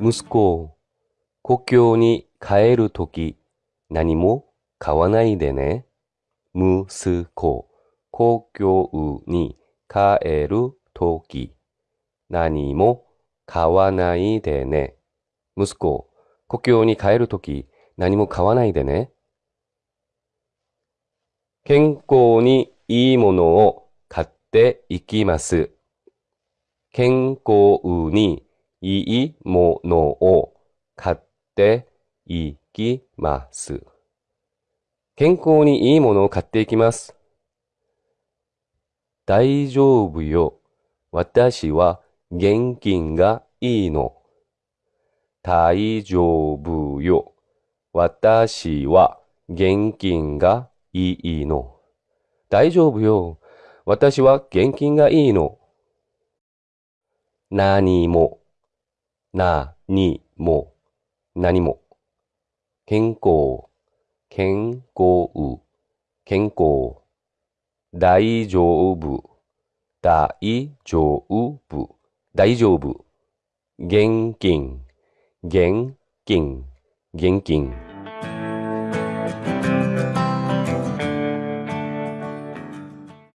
息子、故郷に帰るとき、何も買わないでね。息子、故郷に帰るとき、何も買わないでね。息子、故郷に帰るとき、何も買わないでね。健康にいいものを買っていきます。健康にいいものを買っていきます。健康にいいものを買っていきます。大丈夫よ。私は現金がいいの。大丈夫よ。私は現金がいいの。大丈夫よ。私は現金がいいの。何も、な、にも、何も。健康、健康、健康。大丈夫、大丈夫、大丈夫。現金、現金、現金。